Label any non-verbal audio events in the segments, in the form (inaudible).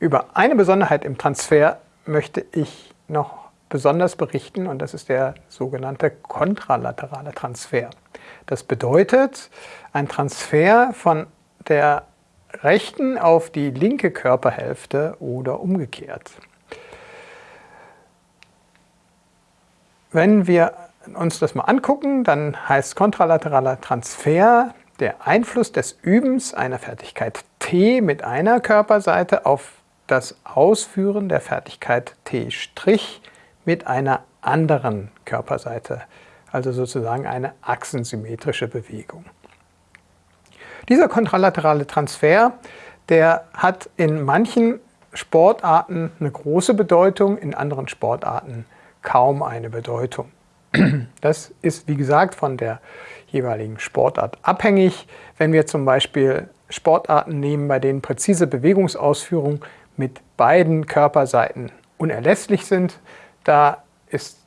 Über eine Besonderheit im Transfer möchte ich noch besonders berichten und das ist der sogenannte kontralaterale Transfer. Das bedeutet ein Transfer von der rechten auf die linke Körperhälfte oder umgekehrt. Wenn wir uns das mal angucken, dann heißt kontralateraler Transfer der Einfluss des Übens einer Fertigkeit T mit einer Körperseite auf das Ausführen der Fertigkeit T' mit einer anderen Körperseite, also sozusagen eine achsensymmetrische Bewegung. Dieser kontralaterale Transfer, der hat in manchen Sportarten eine große Bedeutung, in anderen Sportarten kaum eine Bedeutung. Das ist, wie gesagt, von der jeweiligen Sportart abhängig. Wenn wir zum Beispiel Sportarten nehmen, bei denen präzise Bewegungsausführung mit beiden Körperseiten unerlässlich sind, da ist,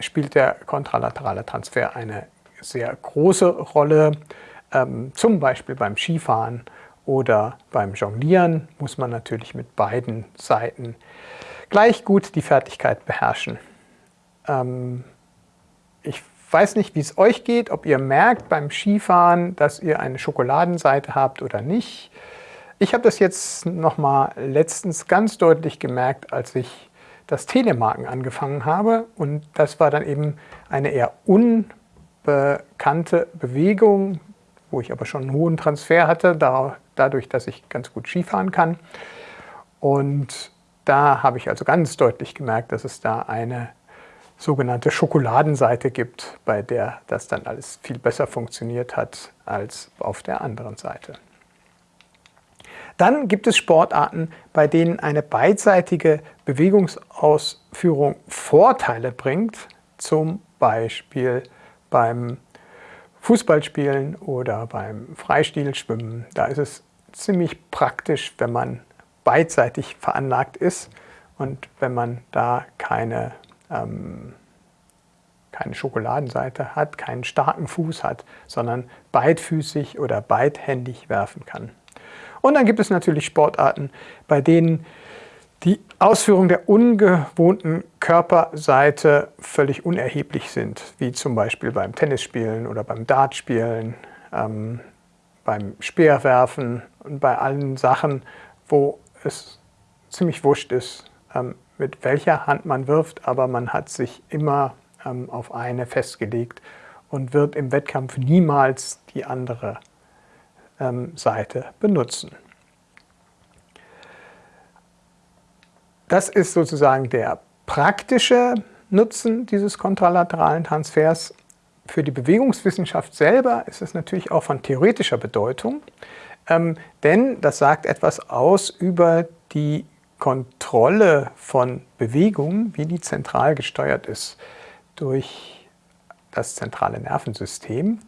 spielt der kontralaterale Transfer eine sehr große Rolle. Ähm, zum Beispiel beim Skifahren oder beim Jonglieren muss man natürlich mit beiden Seiten gleich gut die Fertigkeit beherrschen. Ähm, ich weiß nicht, wie es euch geht, ob ihr merkt beim Skifahren, dass ihr eine Schokoladenseite habt oder nicht. Ich habe das jetzt nochmal letztens ganz deutlich gemerkt, als ich das Telemarken angefangen habe und das war dann eben eine eher unbekannte Bewegung, wo ich aber schon einen hohen Transfer hatte, dadurch, dass ich ganz gut Skifahren kann. Und da habe ich also ganz deutlich gemerkt, dass es da eine sogenannte Schokoladenseite gibt, bei der das dann alles viel besser funktioniert hat als auf der anderen Seite. Dann gibt es Sportarten, bei denen eine beidseitige Bewegungsausführung Vorteile bringt, zum Beispiel beim Fußballspielen oder beim Freistilschwimmen. Da ist es ziemlich praktisch, wenn man beidseitig veranlagt ist und wenn man da keine, ähm, keine Schokoladenseite hat, keinen starken Fuß hat, sondern beidfüßig oder beidhändig werfen kann. Und dann gibt es natürlich Sportarten, bei denen die Ausführung der ungewohnten Körperseite völlig unerheblich sind, wie zum Beispiel beim Tennisspielen oder beim Dartspielen, ähm, beim Speerwerfen und bei allen Sachen, wo es ziemlich wurscht ist, ähm, mit welcher Hand man wirft, aber man hat sich immer ähm, auf eine festgelegt und wird im Wettkampf niemals die andere Seite benutzen. Das ist sozusagen der praktische Nutzen dieses kontralateralen Transfers. Für die Bewegungswissenschaft selber ist es natürlich auch von theoretischer Bedeutung, ähm, denn das sagt etwas aus über die Kontrolle von Bewegung, wie die zentral gesteuert ist durch das zentrale Nervensystem.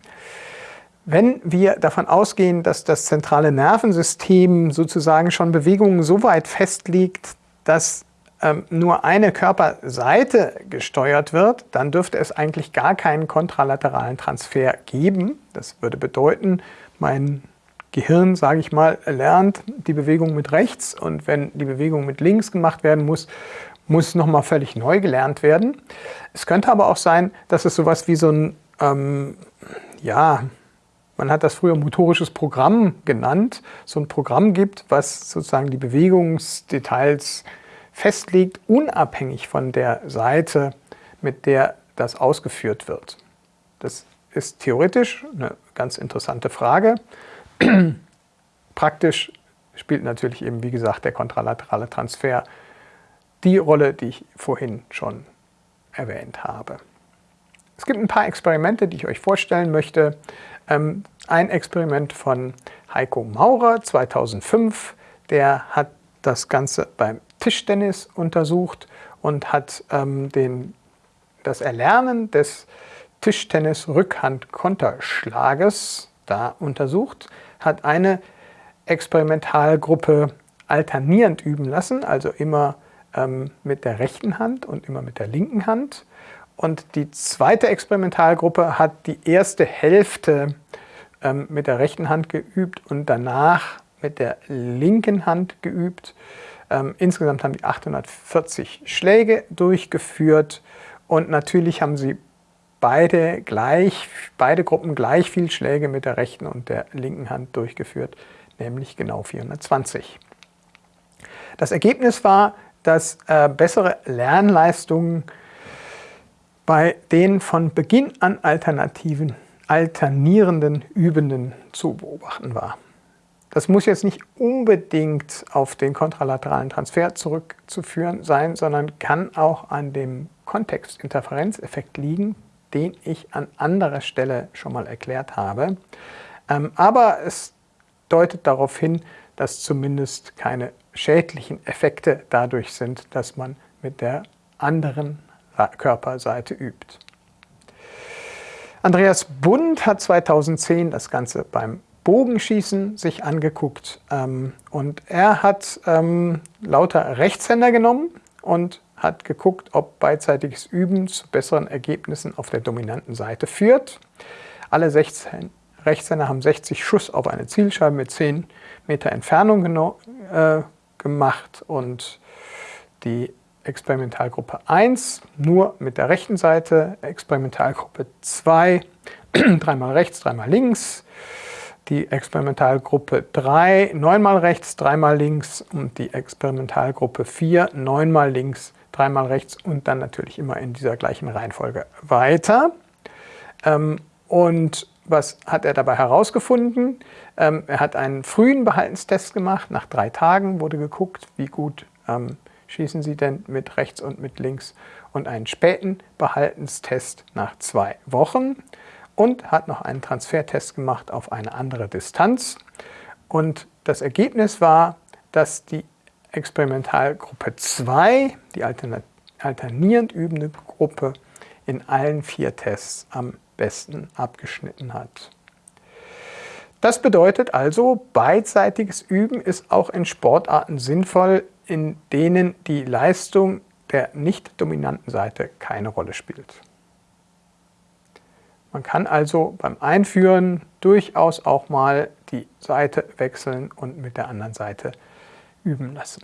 Wenn wir davon ausgehen, dass das zentrale Nervensystem sozusagen schon Bewegungen so weit festlegt, dass ähm, nur eine Körperseite gesteuert wird, dann dürfte es eigentlich gar keinen kontralateralen Transfer geben. Das würde bedeuten, mein Gehirn, sage ich mal, lernt die Bewegung mit rechts und wenn die Bewegung mit links gemacht werden muss, muss nochmal völlig neu gelernt werden. Es könnte aber auch sein, dass es sowas wie so ein, ähm, ja, man hat das früher motorisches Programm genannt, so ein Programm gibt, was sozusagen die Bewegungsdetails festlegt, unabhängig von der Seite, mit der das ausgeführt wird. Das ist theoretisch eine ganz interessante Frage. (clears throat) Praktisch spielt natürlich eben, wie gesagt, der kontralaterale Transfer die Rolle, die ich vorhin schon erwähnt habe. Es gibt ein paar Experimente, die ich euch vorstellen möchte. Ähm, ein Experiment von Heiko Maurer 2005, der hat das Ganze beim Tischtennis untersucht und hat ähm, den, das Erlernen des Tischtennis-Rückhand-Konterschlages da untersucht, hat eine Experimentalgruppe alternierend üben lassen, also immer ähm, mit der rechten Hand und immer mit der linken Hand und die zweite Experimentalgruppe hat die erste Hälfte ähm, mit der rechten Hand geübt und danach mit der linken Hand geübt. Ähm, insgesamt haben die 840 Schläge durchgeführt und natürlich haben sie beide, gleich, beide Gruppen gleich viel Schläge mit der rechten und der linken Hand durchgeführt, nämlich genau 420. Das Ergebnis war, dass äh, bessere Lernleistungen bei den von Beginn an alternativen, alternierenden Übenden zu beobachten war. Das muss jetzt nicht unbedingt auf den kontralateralen Transfer zurückzuführen sein, sondern kann auch an dem Kontextinterferenzeffekt liegen, den ich an anderer Stelle schon mal erklärt habe. Ähm, aber es deutet darauf hin, dass zumindest keine schädlichen Effekte dadurch sind, dass man mit der anderen Körperseite übt. Andreas Bund hat 2010 das Ganze beim Bogenschießen sich angeguckt ähm, und er hat ähm, lauter Rechtshänder genommen und hat geguckt, ob beidseitiges Üben zu besseren Ergebnissen auf der dominanten Seite führt. Alle 16 Rechtshänder haben 60 Schuss auf eine Zielscheibe mit 10 Meter Entfernung äh, gemacht und die Experimentalgruppe 1 nur mit der rechten Seite, Experimentalgruppe 2 (clears throat) dreimal rechts, dreimal links, die Experimentalgruppe 3 neunmal rechts, dreimal links und die Experimentalgruppe 4 neunmal links, dreimal rechts und dann natürlich immer in dieser gleichen Reihenfolge weiter. Ähm, und was hat er dabei herausgefunden? Ähm, er hat einen frühen Behaltenstest gemacht. Nach drei Tagen wurde geguckt, wie gut ähm, schießen Sie denn mit rechts und mit links. Und einen späten Behaltenstest nach zwei Wochen. Und hat noch einen Transfertest gemacht auf eine andere Distanz. Und das Ergebnis war, dass die Experimentalgruppe 2, die alternierend übende Gruppe, in allen vier Tests am besten abgeschnitten hat. Das bedeutet also, beidseitiges Üben ist auch in Sportarten sinnvoll, in denen die Leistung der nicht dominanten Seite keine Rolle spielt. Man kann also beim Einführen durchaus auch mal die Seite wechseln und mit der anderen Seite üben lassen.